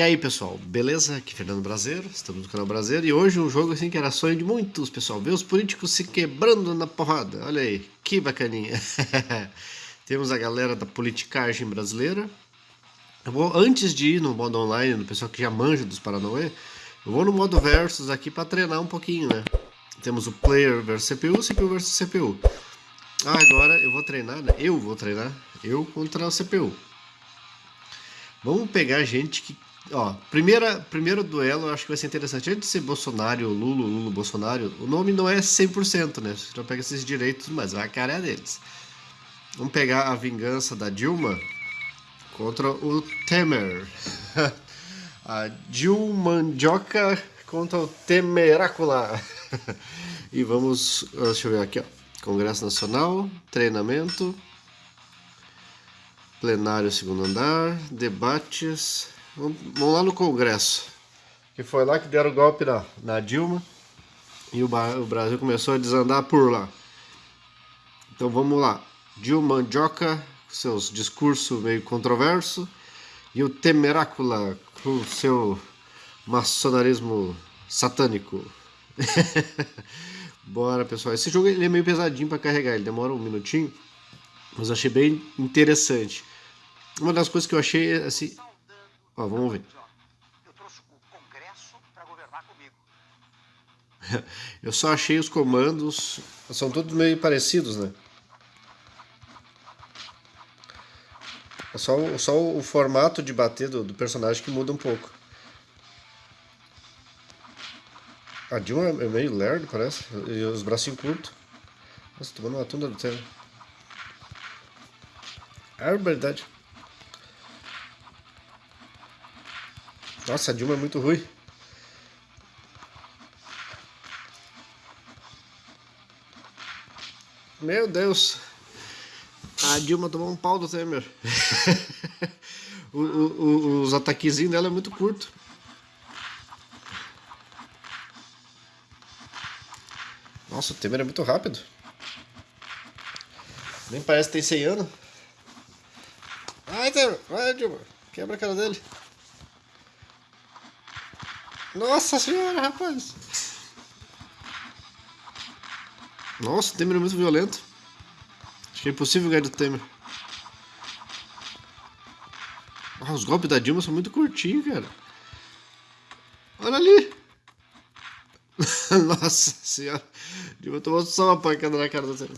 E aí pessoal, beleza? Aqui é Fernando Brasileiro, estamos no canal Brasileiro e hoje um jogo assim que era sonho de muitos pessoal, ver os políticos se quebrando na porrada, olha aí, que bacaninha. Temos a galera da politicagem brasileira. Eu vou, antes de ir no modo online, no pessoal que já manja dos Paranauê, eu vou no modo versus aqui para treinar um pouquinho, né? Temos o player versus CPU, CPU versus CPU. Ah, agora eu vou treinar, né? Eu vou treinar, eu contra o CPU. Vamos pegar gente que Ó, primeira, primeiro duelo eu acho que vai ser interessante. Antes de ser Bolsonaro, Lula, Lula, Bolsonaro, o nome não é 100%, né? Você já pega esses direitos, mas a cara é deles. Vamos pegar a vingança da Dilma contra o Temer. a Dilmandioca contra o Temerácula. e vamos, deixa eu ver aqui, ó. Congresso Nacional, treinamento, plenário segundo andar, debates, Vamos lá no Congresso. Que foi lá que deram o golpe na, na Dilma. E o, o Brasil começou a desandar por lá. Então vamos lá. Dilma Joca, seus discursos meio controverso. E o Temerácula, com seu maçonarismo satânico. Bora, pessoal. Esse jogo ele é meio pesadinho para carregar, ele demora um minutinho, mas eu achei bem interessante. Uma das coisas que eu achei assim, Ó, vamos ver. Eu trouxe o Congresso para governar comigo. eu só achei os comandos, são todos meio parecidos, né? É só, só o formato de bater do, do personagem que muda um pouco. A Dilma é meio lerdo, parece. E os bracinhos curtos. Nossa, tomando uma tunda do céu. É verdade. Nossa, a Dilma é muito ruim. Meu Deus. A Dilma tomou um pau do Temer. o, o, os ataquezinhos dela é muito curto. Nossa, o Temer é muito rápido. Nem parece que tem 100 anos. Vai, Temer. Vai, Dilma. Quebra a cara dele. Nossa senhora, rapaz! Nossa, o Temer é muito violento. Acho que é impossível ganhar do Temer. Ah, os golpes da Dilma são muito curtinhos, cara. Olha ali! Nossa senhora. Dilma tomou só uma pancada na cara do Temer.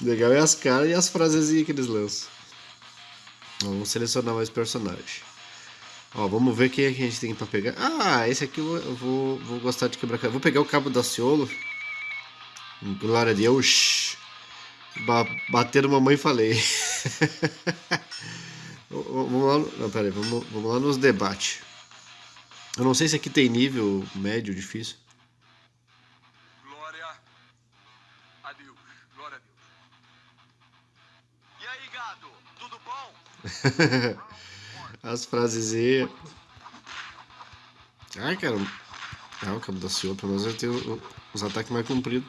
Legal é as caras e as frasezinhas que eles lançam. Vamos selecionar mais personagens. Ó, vamos ver quem é que a gente tem pra pegar. Ah, esse aqui eu vou, vou gostar de quebrar. Vou pegar o cabo da Ciolo. Glória a Deus. Ba bater mamãe falei. vamos lá. Não, pera aí, vamos, vamos lá nos debates. Eu não sei se aqui tem nível médio, difícil. Glória a Deus. Glória a Deus. E aí, gado? Tudo bom? As frases Ai, cara. Ah, o cabo da Ciolo, pelo menos ele tem os ataques mais compridos.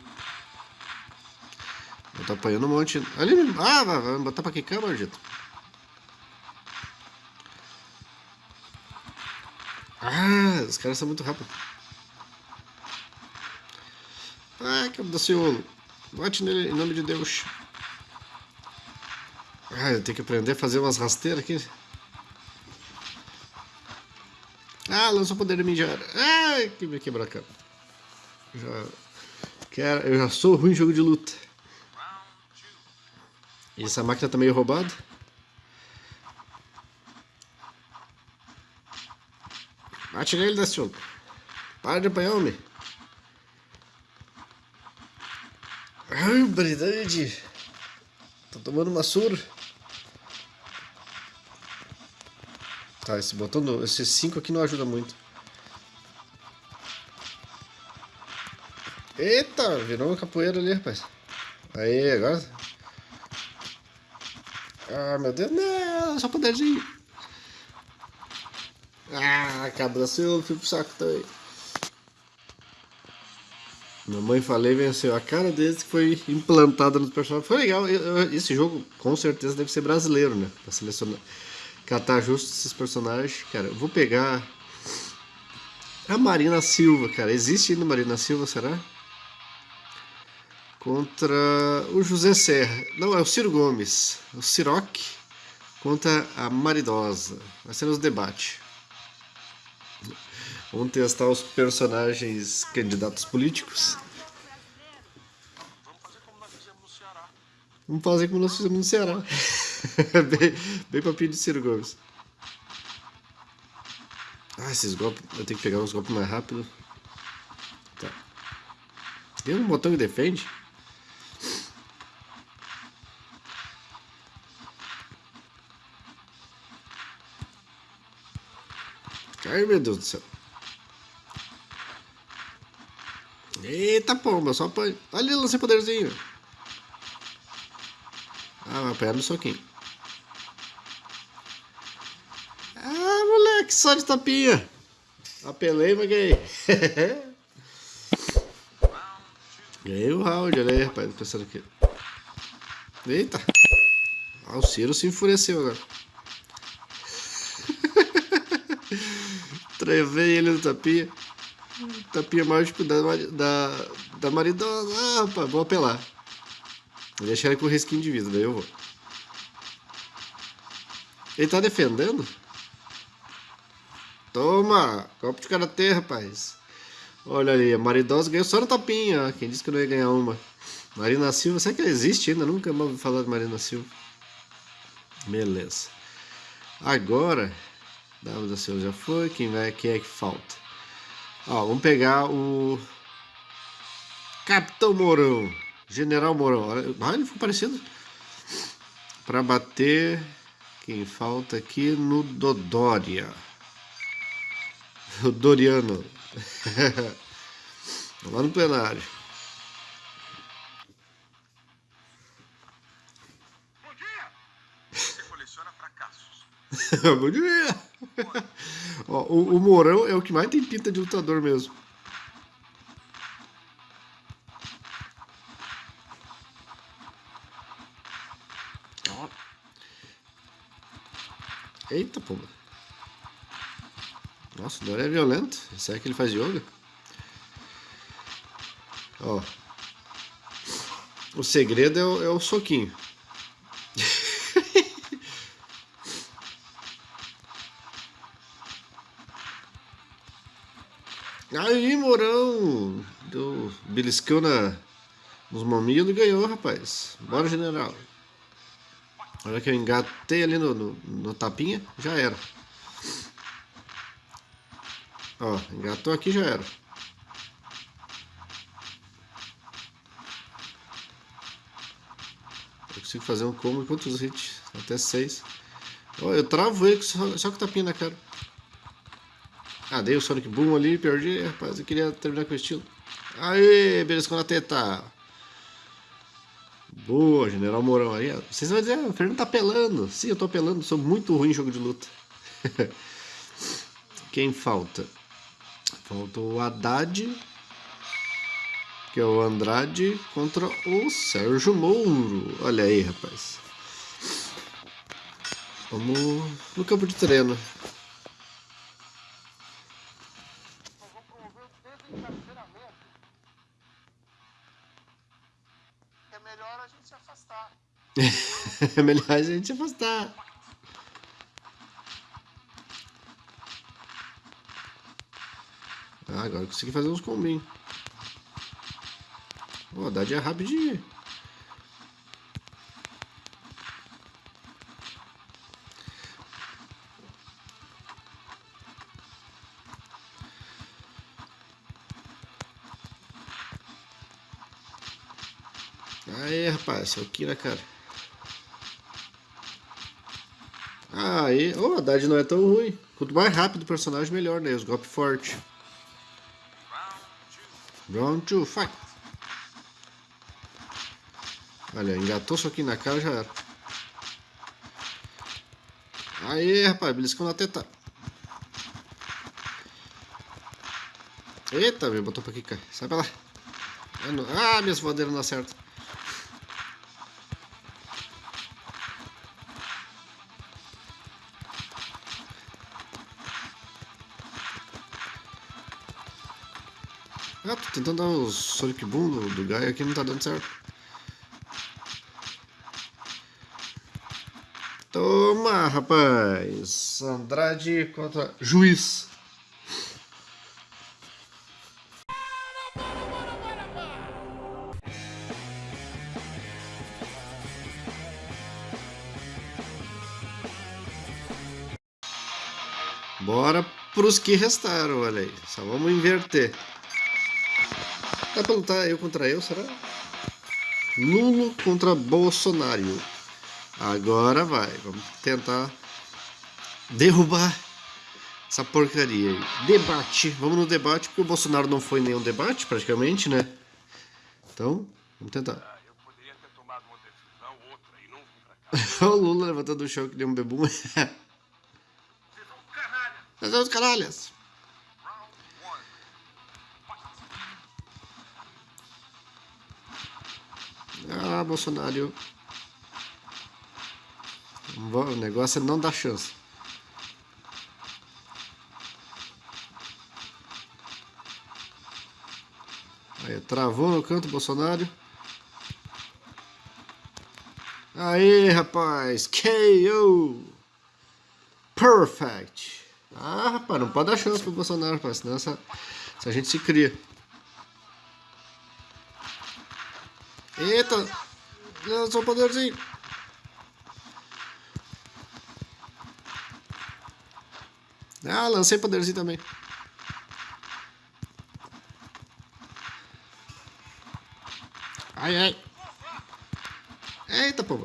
Eu tô apanhando um monte. Ali, ah, vai, vai botar pra quicar, Margito. Ah, os caras são muito rápidos. Ah, cabo da Ciolo. Bate nele em nome de Deus. Ah, eu tenho que aprender a fazer umas rasteiras aqui. Ah, lançou poder já. Ai, que me quebrar a cara. Já, quero, eu já sou ruim em jogo de luta. E essa máquina tá meio roubada. Bate nele, Daciolo. Para de apanhar, homem. Ai, brilhante. Tô tomando uma surra. Tá, esse botão, no, esse 5 aqui não ajuda muito. Eita, virou uma capoeira ali, rapaz. Aí, agora... Ah, meu Deus, não, só poderzinho. Ah, cabra seu, fui pro saco também. Mamãe falei venceu. A cara desse que foi implantada nos personagens. Foi legal. Esse jogo com certeza deve ser brasileiro, né? Pra selecionar. Catar justo esses personagens. Cara, eu vou pegar a Marina Silva, cara. Existe ainda Marina Silva, será? Contra o José Serra. Não, é o Ciro Gomes. O Ciroc contra a Maridosa. Vai ser nos debates. Vamos testar os personagens candidatos políticos. Vamos fazer como nós fizemos no Ceará. bem, bem papinho de Ciro Gomes. Ah, esses golpes. Eu tenho que pegar uns golpes mais rápido. Tá. Tem um botão que defende? Ai meu Deus do céu. Eita pomba, só apanha. Olha lancei poderzinho. Ah, apanhar no soquinho. Ah, moleque, só de tapinha. Apelei, mas ganhei. ganhei o round, olha aí, rapaz, pensando aqui. Eita. Ah, o Ciro se enfureceu agora. Trevei ele no tapinha. Tapinha mágico da, da, da maridosa. Ah, rapaz, vou apelar. Vou deixar ele com resquinho de vida, daí eu vou. Ele tá defendendo? Toma! Copo de karatê, rapaz. Olha ali, a maridosa ganhou só no tapinha. Quem disse que não ia ganhar uma? Marina Silva, será que ela existe ainda? Nunca mais ouvi falar de Marina Silva. Beleza. Agora, W da Silva já foi. Quem vai? Quem é que falta? Ó, vamos pegar o Capitão Mourão. General Mourão. Ah, ele foi parecido. Para bater. Quem falta aqui no Dodória. O Doriano. Lá no plenário. Bom dia! Você coleciona fracassos. Bom dia! Ó, o, o Mourão é o que mais tem pinta de lutador mesmo. Eita, pô. Nossa, o Dora é violento. Será que ele faz yoga? Ó. O segredo é o, é o soquinho. Aí, Mourão! Deu beliscão na, nos mamilos e ganhou, rapaz. Bora, general. Olha que eu engatei ali no, no, no tapinha, já era. Ó, engatou aqui, já era. Eu consigo fazer um combo quantos hits? Até seis. Ó, eu travo ele só, só com tapinha na cara. Ah, dei o Sonic Boom ali, perdi, rapaz, eu queria terminar com o estilo. Aê, beliscou na teta. Boa, General Mourão aí. Vocês vão dizer, ah, o Fernando tá apelando. Sim, eu tô apelando, sou muito ruim em jogo de luta. Quem falta? Falta o Haddad, que é o Andrade, contra o Sérgio Mouro. Olha aí, rapaz. Vamos no campo de treino. É melhor a gente afastar. Ah, agora consegui fazer uns combinhos. O Haddad é rapidinho. Aê, rapaz, seu aqui na cara. Aí, oh, o Haddad não é tão ruim. Quanto mais rápido o personagem, melhor, né? Os golpes fortes. Round 2, fight! Olha, engatou isso aqui na cara já era. Aê, rapaz, beliscão na teta. Eita, meu, botou pra aqui, cara. Sai pra lá. Ah, ah minhas voadeiras não acertam. Tentando dar o Sonic Boom do, do Gaia aqui, não tá dando certo. Toma, rapaz! Andrade contra Juiz. Bora pros que restaram, olha aí. Só vamos inverter. Dá pra lutar eu contra eu, será? Lulo contra Bolsonaro. Agora vai. Vamos tentar derrubar essa porcaria aí. Debate. Vamos no debate, porque o Bolsonaro não foi nenhum debate, praticamente, né? Então, vamos tentar. Ah, cá. o Lula levantando o chão que nem um bebum. Vocês são é os caralhas. Ah, Bolsonaro. O negócio é não dar chance. Aí, travou no canto Bolsonaro. Aí, rapaz. KO. Perfect. Ah, rapaz, não pode dar chance pro Bolsonaro, rapaz. Senão essa, essa gente se cria. Eita! Lançou poderzinho. Ah, lancei poderzinho também. Ai, ai. Eita, pô.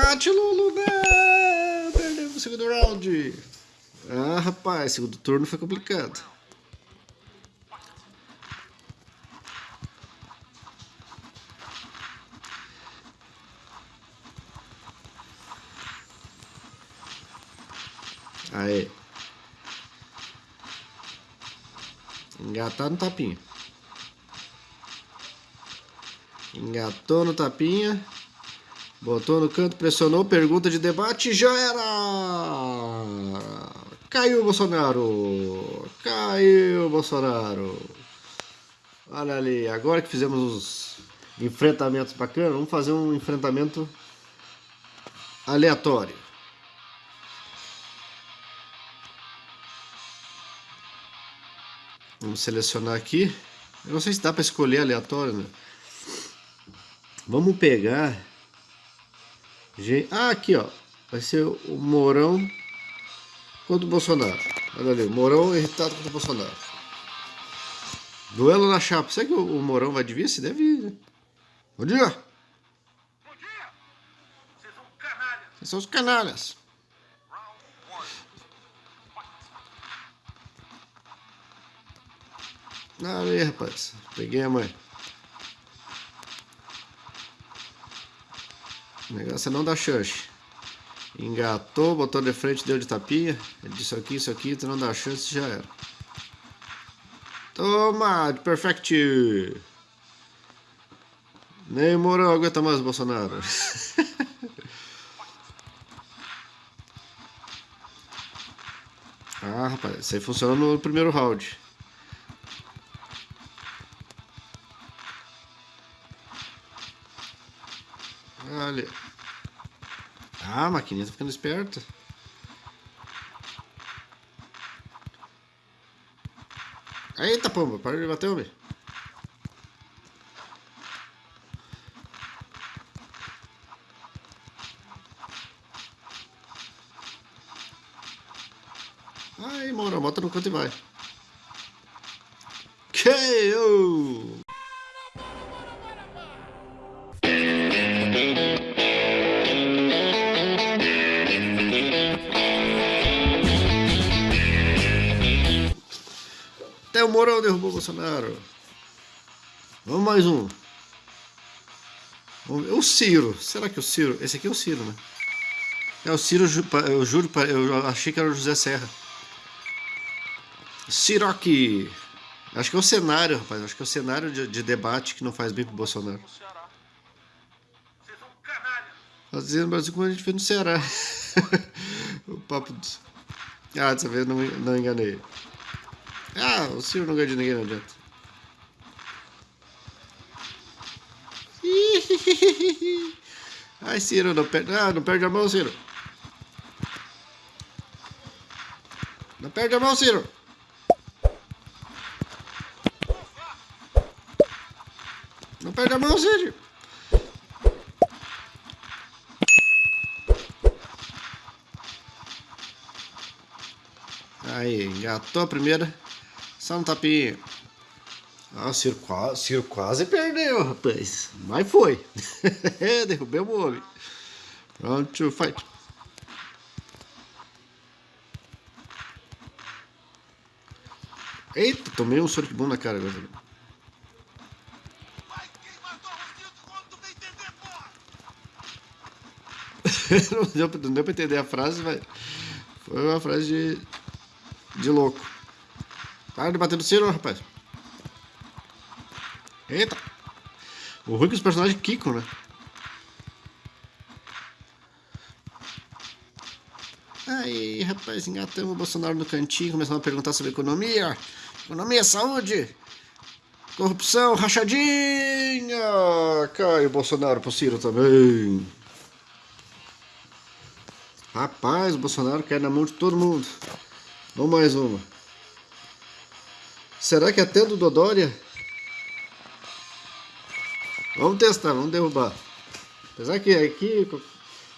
Bate, Lulu? Perdemos o segundo round. Ah, rapaz, segundo turno foi complicado. Aí. Engatar no tapinha. Engatou no tapinha. Botou no canto, pressionou, pergunta de debate, já era! Caiu Bolsonaro! Caiu Bolsonaro! Olha ali, agora que fizemos os enfrentamentos bacanas, vamos fazer um enfrentamento aleatório. Vamos selecionar aqui. Eu não sei se dá para escolher aleatório, né? Vamos pegar Ah, aqui ó, vai ser o Mourão contra o Bolsonaro. Olha ali, o Mourão irritado contra o Bolsonaro. Duelo na chapa. Será que o, o Mourão vai de vice? Deve ir, né? Bom dia! Bom dia. Vocês são canalha. Vocês são os canalhas. Ah, aí, rapaz. Peguei a mãe. O negócio é não dar chance. Engatou, botou de frente, deu de tapinha. Ele disse aqui, isso aqui, tu não dá chance, já era. Toma, de perfect. Nem aguenta mais o Bolsonaro. ah, rapaz, isso aí funcionou no primeiro round. Maquininha tá ficando esperta. Eita, pomba, para de bater, homem. Aí, Moura, bota no canto e vai. Bolsonaro. Vamos mais um. O Ciro. Será que é o Ciro? Esse aqui é o Ciro, né? É o Ciro, eu juro, eu achei que era o José Serra. Ciroque. Acho que é o cenário, rapaz. Acho que é o cenário de, de debate que não faz bem pro Bolsonaro. Fazendo Brasil como a gente fez no Ceará. o papo do... Ah, dessa vez não, não enganei. Ah, o Ciro não ganha de ninguém, não adianta. Ai, Ciro, não perde, ah, não perde a mão, Ciro. Não perde a mão, Ciro. Não perde a mão, Ciro. Aí, engatou a primeira. Só um tapinha. Ah, o Ciro quase, Ciro quase perdeu, rapaz. Mas foi. Derrubei o homem. Pronto, fight. Eita, tomei um Sonic Boom na cara agora. Não, deu, não deu pra entender a frase, mas foi uma frase de, de louco. Para de bater no Ciro, rapaz. Eita. O ruim que os personagens quicam, né? Aí, rapaz, engatamos o Bolsonaro no cantinho, começamos a perguntar sobre economia. Economia, saúde, corrupção, rachadinha. Cai o Bolsonaro pro Ciro também. Rapaz, o Bolsonaro cai na mão de todo mundo. Vamos mais uma. Será que até do Dodória? Vamos testar, vamos derrubar. Apesar que aqui qual-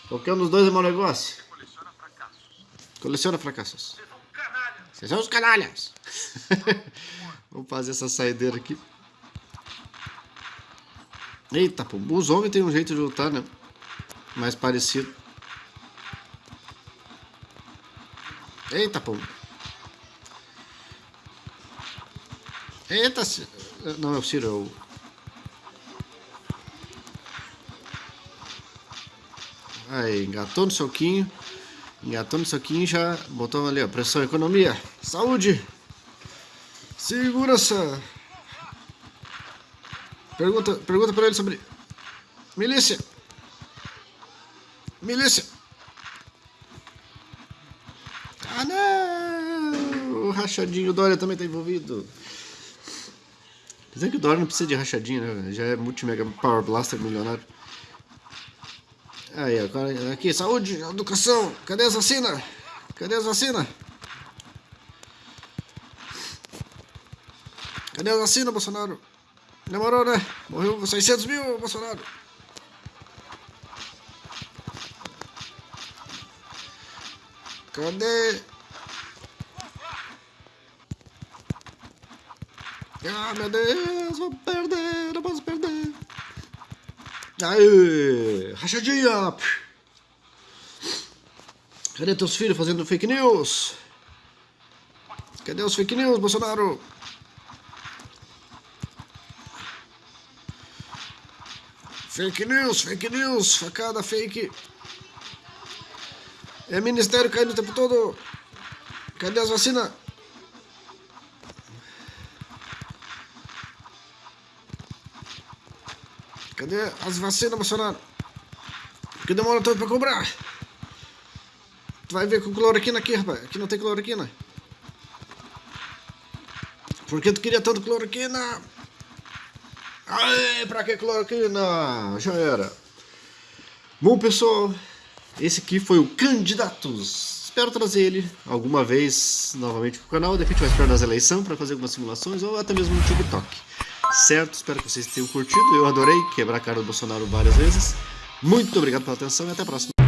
qualquer um dos dois é mau negócio. Coleciona fracassos. Coleciona fracassos. Vocês são os canalhas. vamos fazer essa saideira aqui. Eita, pô. Os homens têm um jeito de lutar, né? Mais parecido. Eita, pô. Eita, não é o Ciro, é o... Aí, engatou no soquinho. Engatou no soquinho e já botou ali, ó. Pressão, economia, saúde, segurança. Pergunta, pergunta pra ele sobre milícia. Milícia. Ah, não! O rachadinho, Dória também tá envolvido. Dizer que o Dória não precisa de rachadinho, né? Já é multi-mega power blaster milionário. Aí, agora aqui, saúde, educação, cadê as vacinas? Cadê as vacinas? Cadê as vacinas, Bolsonaro? Demorou, né? Morreu 600 mil, Bolsonaro. Cadê? Ah, meu Deus, vou perder, não posso perder. Aê, rachadinha. Cadê teus filhos fazendo fake news? Cadê os fake news, Bolsonaro? Fake news, fake news, facada fake. É ministério caindo o tempo todo. Cadê as vacinas? Cadê as vacinas, Bolsonaro? Que demora tanto pra cobrar? Tu vai ver com cloroquina aqui, rapaz. Aqui não tem cloroquina. Por que tu queria tanto cloroquina? Aê, pra que cloroquina? Já era. Bom, pessoal, esse aqui foi o Candidatos. Espero trazer ele alguma vez novamente pro canal. De repente vai esperar nas eleições para fazer algumas simulações ou até mesmo no TikTok. Certo? Espero que vocês tenham curtido. Eu adorei quebrar a cara do Bolsonaro várias vezes. Muito obrigado pela atenção e até a próxima.